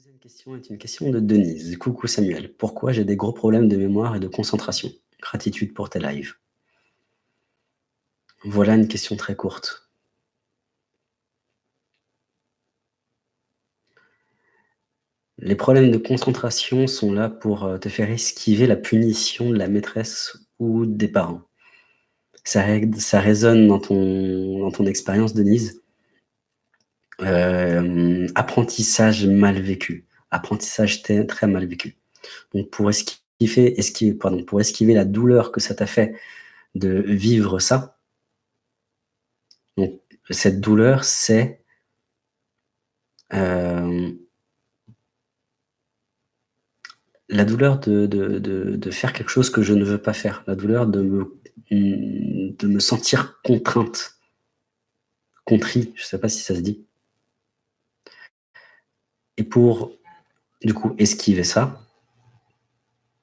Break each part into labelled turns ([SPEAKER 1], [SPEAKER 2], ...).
[SPEAKER 1] deuxième question est une question de Denise. Coucou Samuel, pourquoi j'ai des gros problèmes de mémoire et de concentration? Gratitude pour tes lives. Voilà une question très courte. Les problèmes de concentration sont là pour euh, te faire esquiver la punition de la maîtresse ou des parents. Ça, résonne dans ton, dans ton expérience, Denise. Euh, apprentissage mal vécu. Apprentissage très mal vécu. Donc pour esquiver, pardon, pour esquiver la douleur que ça t'a fait de vivre ça, cette douleur, c'est euh, la douleur de, de, de, de, faire quelque chose que je ne veux pas faire, la douleur de me, de me sentir contrainte, contrit, je ne sais pas si ça se dit. Et pour, du coup, esquiver ça,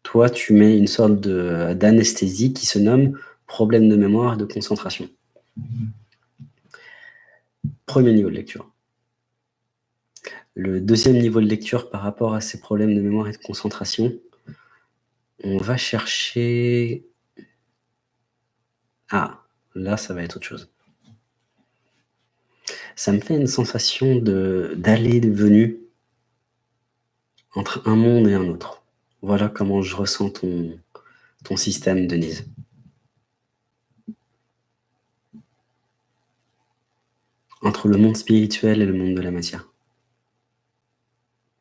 [SPEAKER 1] toi, tu mets une sorte d'anesthésie qui se nomme problème de mémoire et de concentration. Premier niveau de lecture. Le deuxième niveau de lecture par rapport à ces problèmes de mémoire et de concentration, on va chercher... Ah, là, ça va être autre chose. Ça me fait une sensation d'aller et venue entre un monde et un autre. Voilà comment je ressens ton, système, Denise. Entre le monde spirituel et le monde de la matière.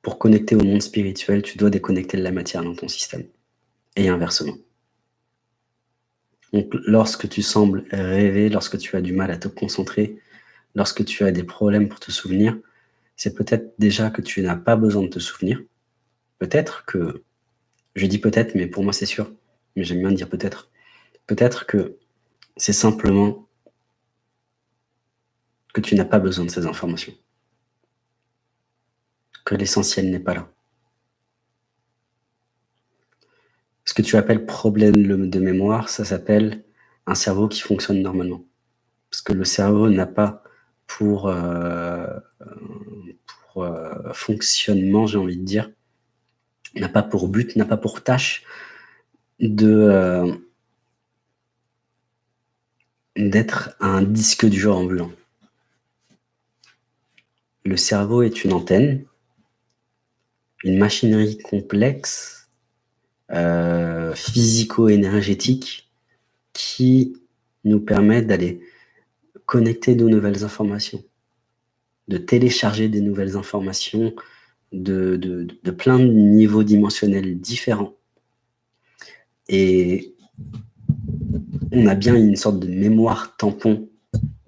[SPEAKER 1] Pour connecter au monde spirituel, tu dois déconnecter de la matière dans ton système. Et inversement. Donc, lorsque tu sembles rêver, lorsque tu as du mal à te concentrer, lorsque tu as des problèmes pour te souvenir, c'est peut-être déjà que tu n'as pas besoin de te souvenir, Peut-être que, je dis peut-être, mais pour moi c'est sûr, mais j'aime bien dire peut-être, peut-être que c'est simplement que tu n'as pas besoin de ces informations, que l'essentiel n'est pas là. Ce que tu appelles problème de mémoire, ça s'appelle un cerveau qui fonctionne normalement. Parce que le cerveau n'a pas pour, euh, euh, fonctionnement, j'ai envie de dire, n'a pas pour but, n'a pas pour tâche euh, d'être un disque dur ambulant. Le cerveau est une antenne, une machinerie complexe, euh, physico-énergétique, qui nous permet d'aller connecter de nouvelles informations, de télécharger des nouvelles informations, de, plein de niveaux dimensionnels différents. Et on a bien une sorte de mémoire tampon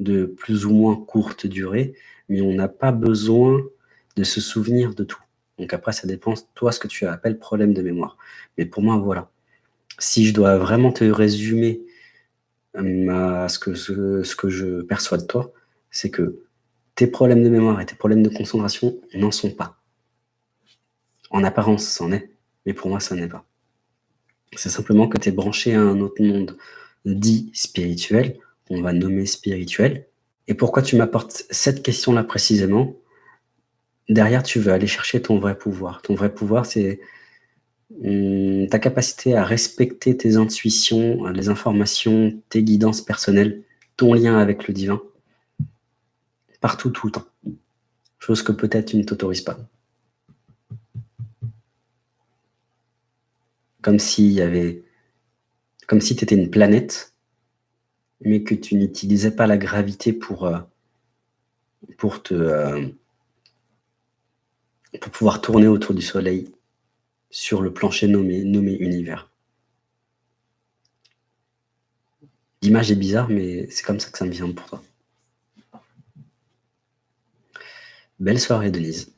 [SPEAKER 1] de plus ou moins courte durée, mais on n'a pas besoin de se souvenir de tout. Donc après, ça dépend, toi, ce que tu appelles problème de mémoire. Mais pour moi, voilà. Si je dois vraiment te résumer ce, que, ce que je perçois de toi, c'est que tes problèmes de mémoire et tes problèmes de concentration n'en sont pas. En apparence, c'en est, mais pour moi, ça n'est pas. C'est simplement que tu es branché à un autre monde dit spirituel, qu'on va nommer spirituel. Et pourquoi tu m'apportes cette question-là précisément? Derrière, tu veux aller chercher ton vrai pouvoir. Ton vrai pouvoir, c'est hum, ta capacité à respecter tes intuitions, les informations, tes guidances personnelles, ton lien avec le divin, partout, tout le temps. Chose que peut-être tu ne t'autorises pas. Comme si tu étais une planète, mais que tu n'utilisais pas la gravité pour, euh, pour te, euh, pour pouvoir tourner autour du soleil sur le plancher nommé, nommé univers. L'image est bizarre, mais c'est comme ça que ça me vient pour toi. Belle soirée, Denise.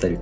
[SPEAKER 1] Salut.